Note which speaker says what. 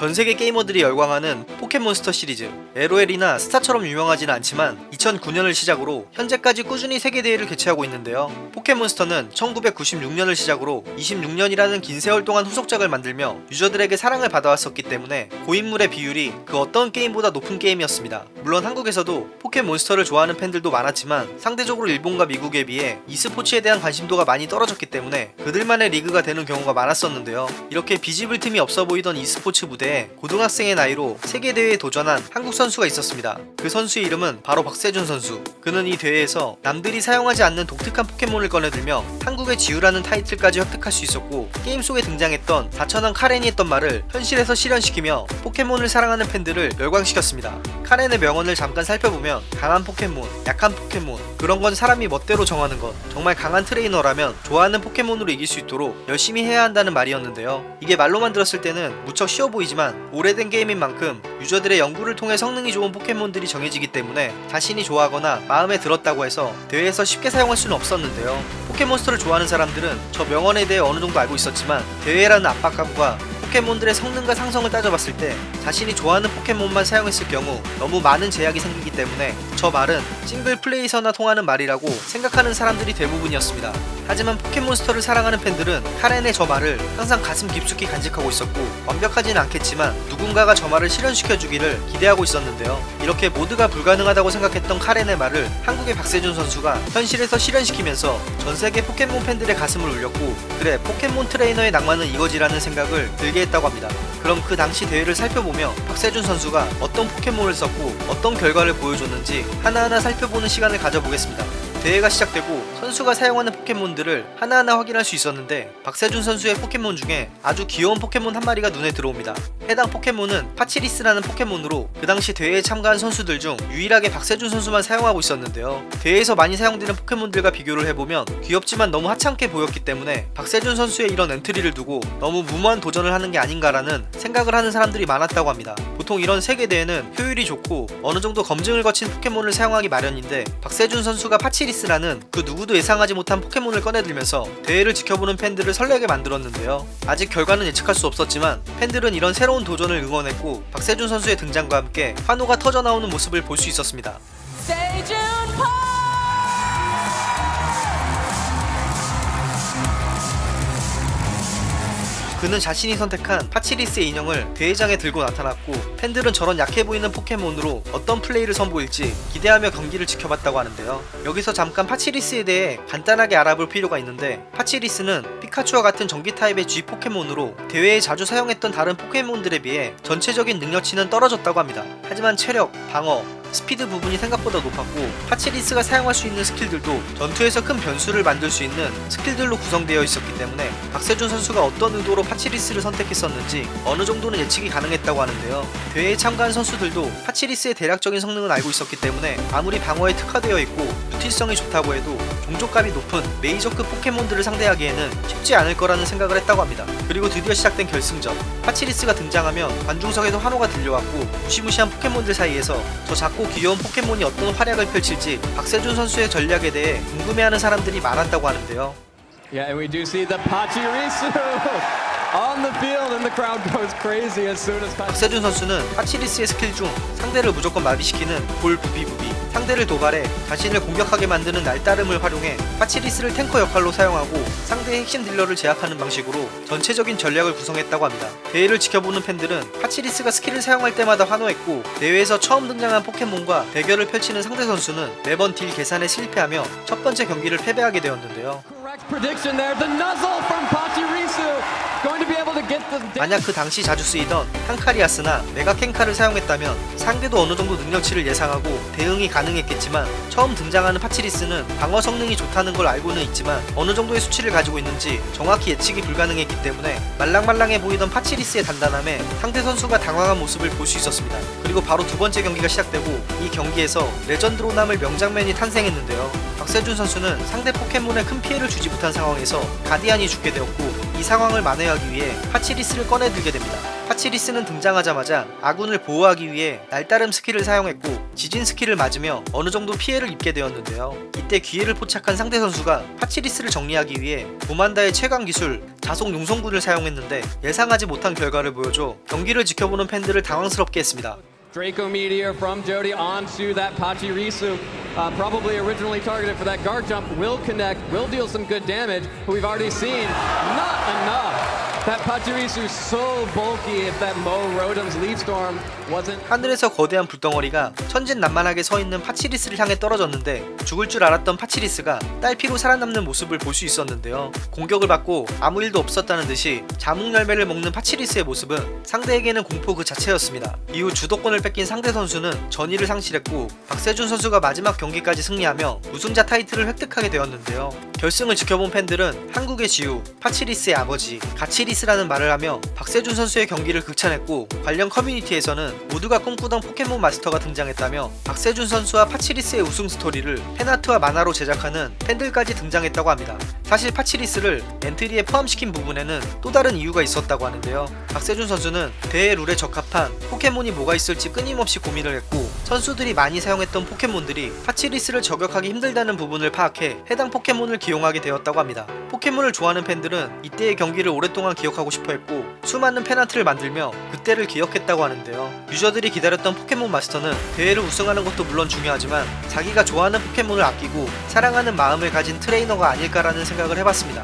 Speaker 1: 전세계 게이머들이 열광하는 포켓몬스터 시리즈. LOL이나 스타처럼 유명하지는 않지만 2009년을 시작으로 현재까지 꾸준히 세계대회를 개최하고 있는데요. 포켓몬스터는 1996년을 시작으로 26년이라는 긴 세월 동안 후속작을 만들며 유저들에게 사랑을 받아왔었기 때문에 고인물의 비율이 그 어떤 게임보다 높은 게임이었습니다. 물론 한국에서도 포켓몬스터를 좋아하는 팬들도 많았지만 상대적으로 일본과 미국에 비해 e스포츠에 대한 관심도가 많이 떨어졌기 때문에 그들만의 리그가 되는 경우가 많았었는데요. 이렇게 비집을 틈이 없어 보이던 e스포츠 무대에 고등학생의 나이로 세계대회에 도전한 한국 선수가 있었습니다. 그 선수의 이름은 바로 박세준 선수. 그는 이 대회에서 남들이 사용하지 않는 독특한 포켓몬을 꺼내들며 한국의 지우라는 타이틀까지 획득할 수 있었고 게임 속에 등장했던 사천왕 카렌이 했던 말을 현실에서 실현시키며 포켓몬을 사랑하는 팬들을 열광시켰습니다. 카렌의 명언을 잠깐 살펴보면 강한 포켓몬, 약한 포켓몬 그런 건 사람이 멋대로 정하는 것 정말 강한 트레이너라면 좋아하는 포켓몬으로 이길 수 있도록 열심히 해야 한다는 말이었는데요. 이게 말로만 들었을 때는 무척 쉬워 보이지만 오래된 게임인 만큼 유저들의 연구를 통해 성능이 좋은 포켓몬들이 정해지기 때문에 자신이 좋아하거나 마음에 들었다고 해서 대회에서 쉽게 사용할 수는 없었는데요 포켓몬스터를 좋아하는 사람들은 저 명언에 대해 어느 정도 알고 있었지만 대회라는 압박감과 포켓몬들의 성능과 상성을 따져봤을 때 자신이 좋아하는 포켓몬만 사용했을 경우 너무 많은 제약이 생기기 때문에 저 말은 싱글 플레이에서나 통하는 말이라고 생각하는 사람들이 대부분이었습니다. 하지만 포켓몬스터를 사랑하는 팬들은 카렌의 저 말을 항상 가슴 깊숙이 간직하고 있었고 완벽하진 않겠지만 누군가가 저 말을 실현시켜주기를 기대하고 있었는데요. 이렇게 모두가 불가능하다고 생각했던 카렌의 말을 한국의 박세준 선수가 현실에서 실현시키면서 전세계 포켓몬 팬들의 가슴을 울렸고 그래 포켓몬 트레이너의 낭만은 이거지라는 생각을 들게 했다고 합니다. 그럼 그 당시 대회를 살펴보며 박세준 선수가 어떤 포켓몬을 썼고 어떤 결과를 보여줬는지 하나하나 살펴보는 시간을 가져보겠습니다. 대회가 시작되고 선수가 사용하는 포켓몬들을 하나하나 확인할 수 있었는데 박세준 선수의 포켓몬 중에 아주 귀여운 포켓몬 한 마리가 눈에 들어옵니다. 해당 포켓몬은 파치리스라는 포켓몬으로 그 당시 대회에 참가한 선수들 중 유일하게 박세준 선수만 사용하고 있었는데요. 대회에서 많이 사용되는 포켓몬들과 비교를 해보면 귀엽지만 너무 하찮게 보였기 때문에 박세준 선수의 이런 엔트리를 두고 너무 무모한 도전을 하는 게 아닌가라는 생각을 하는 사람들이 많았다고 합니다. 보통 이런 세계대회는 효율이 좋고 어느 정도 검증을 거친 포켓몬을 사용하기 마련인데 박세준 선수가 파치리스라는 그 누구도 예상하지 못한 포켓몬을 꺼내들면서 대회를 지켜보는 팬들을 설레게 만들었는데요. 아직 결과는 예측할 수 없었지만 팬들은 이런 새로운 도전을 응원했고 박세준 선수의 등장과 함께 환호가 터져나오는 모습을 볼 수 있었습니다.
Speaker 2: Park!
Speaker 1: 그는 자신이 선택한 파치리스의 인형을 대회장에 들고 나타났고 팬들은 저런 약해 보이는 포켓몬으로 어떤 플레이를 선보일지 기대하며 경기를 지켜봤다고 하는데요. 여기서 잠깐 파치리스에 대해 간단하게 알아볼 필요가 있는데 파치리스는 피카츄와 같은 전기 타입의 G 포켓몬으로 대회에 자주 사용했던 다른 포켓몬들에 비해 전체적인 능력치는 떨어졌다고 합니다. 하지만 체력, 방어, 스피드 부분이 생각보다 높았고 파치리스가 사용할 수 있는 스킬들도 전투에서 큰 변수를 만들 수 있는 스킬들로 구성되어 있었기 때문에 박세준 선수가 어떤 의도로 파치리스를 선택했었는지 어느 정도는 예측이 가능했다고 하는데요. 대회에 참가한 선수들도 파치리스의 대략적인 성능은 알고 있었기 때문에 아무리 방어에 특화되어 있고 유틸성이 좋다고 해도 종족값이 높은 메이저급 포켓몬들을 상대하기에는 쉽지 않을 거라는 생각을 했다고 합니다. 그리고 드디어 시작된 결승전 파치리스가 등장하면 관중석에서 환호가 들려왔고 무시무시한 포켓몬들 사이에서 저 작고 귀여운 포켓몬이 어떤 활약을 펼칠지 박세준 선수의 전략에 대해 궁금해하는 사람들이 많았다고 하는데요.
Speaker 3: Yeah, we do see the Pachirisu
Speaker 1: 박세준 선수는 파치리스의 스킬 중 상대를 무조건 마비시키는 볼 부비부비 상대를 도발해 자신을 공격하게 만드는 날따름을 활용해 파치리스를 탱커 역할로 사용하고 상대의 핵심 딜러를 제압하는 방식으로 전체적인 전략을 구성했다고 합니다. 대회를 지켜보는 팬들은 파치리스가 스킬을 사용할 때마다 환호했고 대회에서 처음 등장한 포켓몬과 대결을 펼치는 상대 선수는 매번 딜 계산에 실패하며 첫 번째 경기를 패배하게 되었는데요. 만약 그 당시 자주 쓰이던 한카리아스나 메가캥카를 사용했다면 상대도 어느 정도 능력치를 예상하고 대응이 가능했겠지만 처음 등장하는 파치리스는 방어 성능이 좋다는 걸 알고는 있지만 어느 정도의 수치를 가지고 있는지 정확히 예측이 불가능했기 때문에 말랑말랑해 보이던 파치리스의 단단함에 상대 선수가 당황한 모습을 볼 수 있었습니다. 그리고 바로 두 번째 경기가 시작되고 이 경기에서 레전드로 남을 명장면이 탄생했는데요. 박세준 선수는 상대 포켓몬에 큰 피해를 주지 못한 상황에서 가디안이 죽게 되었고 이 상황을 만회하기 위해 파치리스를 꺼내들게 됩니다. 파치리스는 등장하자마자 아군을 보호하기 위해 날따름 스킬을 사용했고 지진 스킬을 맞으며 어느 정도 피해를 입게 되었는데요. 이때 기회를 포착한 상대 선수가 파치리스를 정리하기 위해 보만다의 최강 기술 자속 용성군을 사용했는데 예상하지 못한 결과를 보여줘 경기를 지켜보는 팬들을 당황스럽게 했습니다.
Speaker 3: Draco Meteor from Jeudy onto that Pachirisu. Uh, probably originally targeted for that Garchomp. Will connect, will deal some good damage, but we've already seen
Speaker 1: 하늘에서 거대한 불덩어리가 천진난만하게 서 있는 파치리스를 향해 떨어졌는데 죽을 줄 알았던 파치리스가 딸피로 살아남는 모습을 볼 수 있었는데요. 공격을 받고 아무 일도 없었다는 듯이 자몽 열매를 먹는 파치리스의 모습은 상대에게는 공포 그 자체였습니다. 이후 주도권을 뺏긴 상대 선수는 전의를 상실했고 박세준 선수가 마지막 경기까지 승리하며 우승자 타이틀을 획득하게 되었는데요. 결승을 지켜본 팬들은 한국의 지우, 파치리스의 아버지, 갓치리스라는 말을 하며 박세준 선수의 경기를 극찬했고 관련 커뮤니티에서는 모두가 꿈꾸던 포켓몬 마스터가 등장했다며 박세준 선수와 파치리스의 우승 스토리를 팬아트와 만화로 제작하는 팬들까지 등장했다고 합니다. 사실 파치리스를 엔트리에 포함시킨 부분에는 또 다른 이유가 있었다고 하는데요. 박세준 선수는 대회 룰에 적합한 포켓몬이 뭐가 있을지 끊임없이 고민을 했고 선수들이 많이 사용했던 포켓몬들이 파치리스를 저격하기 힘들다는 부분을 파악해 해당 포켓몬을 기용하게 되었다고 합니다. 포켓몬을 좋아하는 팬들은 이때의 경기를 오랫동안 기억하고 싶어 했고 수많은 팬아트를 만들며 그때를 기억했다고 하는데요. 유저들이 기다렸던 포켓몬 마스터는 대회를 우승하는 것도 물론 중요하지만 자기가 좋아하는 포켓몬을 아끼고 사랑하는 마음을 가진 트레이너가 아닐까라는 생각을 해봤습니다.